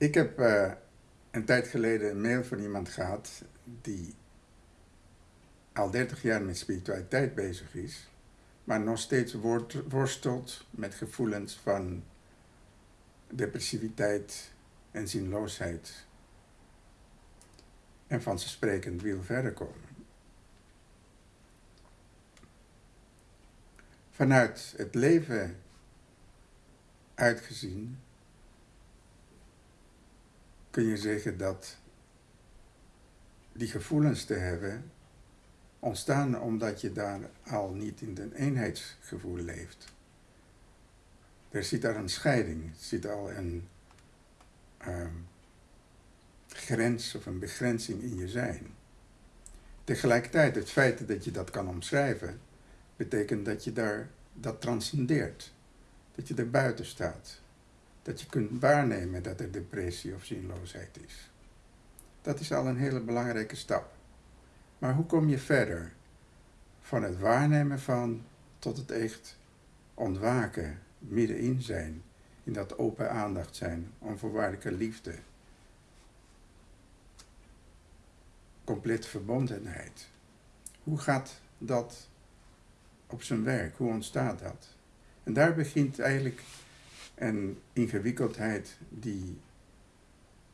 Ik heb uh, een tijd geleden een mail van iemand gehad die al 30 jaar met spiritualiteit bezig is, maar nog steeds worstelt met gevoelens van depressiviteit en zinloosheid. En van zijn sprekend wil verder komen. Vanuit het leven uitgezien kun je zeggen dat die gevoelens te hebben ontstaan omdat je daar al niet in een eenheidsgevoel leeft. Er zit daar een scheiding, er zit al een ehm, grens of een begrenzing in je zijn. Tegelijkertijd, het feit dat je dat kan omschrijven, betekent dat je daar dat transcendeert. Dat je er buiten staat. Dat je kunt waarnemen dat er depressie of zinloosheid is. Dat is al een hele belangrijke stap. Maar hoe kom je verder? Van het waarnemen van tot het echt ontwaken, middenin zijn, in dat open aandacht zijn, onvoorwaardelijke liefde. Complete verbondenheid. Hoe gaat dat op zijn werk? Hoe ontstaat dat? En daar begint eigenlijk een ingewikkeldheid die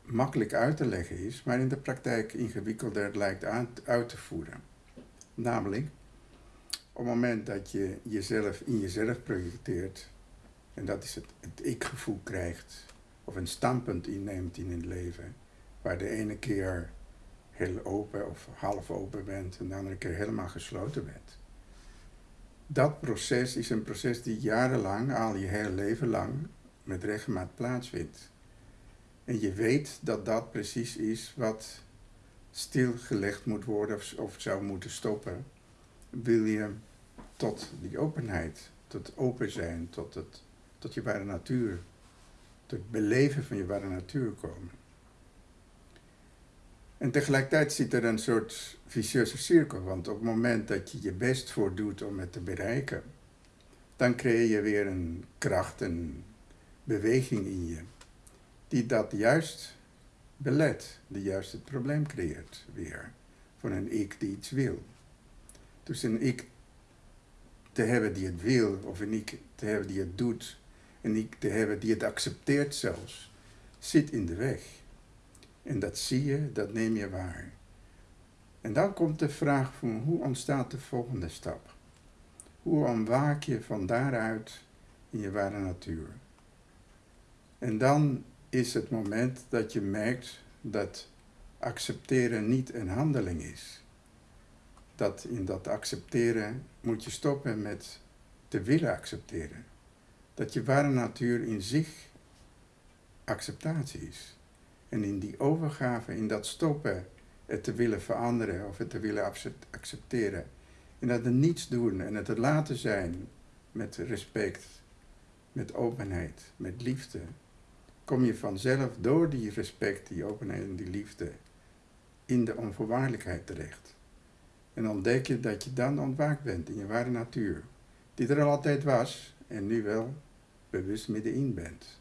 makkelijk uit te leggen is, maar in de praktijk ingewikkelder lijkt uit te voeren. Namelijk, op het moment dat je jezelf in jezelf projecteert, en dat is het, het ik-gevoel krijgt, of een standpunt inneemt in het leven, waar de ene keer heel open of half open bent en de andere keer helemaal gesloten bent. Dat proces is een proces die jarenlang, al je hele leven lang, met regelmaat plaatsvindt. En je weet dat dat precies is wat stilgelegd moet worden of, zou moeten stoppen. Wil je tot die openheid, tot open zijn, tot, het, tot je ware natuur, tot het beleven van je ware natuur komen. En tegelijkertijd zit er een soort vicieuze cirkel, want op het moment dat je je best voor doet om het te bereiken, dan creëer je weer een kracht, een beweging in je, die dat juist belet, die juist het probleem creëert weer, van een ik die iets wil. Dus een ik te hebben die het wil, of een ik te hebben die het doet, een ik te hebben die het accepteert zelfs, zit in de weg. En dat zie je, dat neem je waar. En dan komt de vraag van hoe ontstaat de volgende stap? Hoe ontwaak je van daaruit in je ware natuur? En dan is het moment dat je merkt dat accepteren niet een handeling is. Dat in dat accepteren moet je stoppen met te willen accepteren. Dat je ware natuur in zich acceptatie is. En in die overgave, in dat stoppen, het te willen veranderen of het te willen accepteren. En dat er niets doen en het er laten zijn met respect, met openheid, met liefde. Kom je vanzelf door die respect, die openheid en die liefde in de onvoorwaardelijkheid terecht. En ontdek je dat je dan ontwaakt bent in je ware natuur. Die er al altijd was en nu wel bewust middenin bent.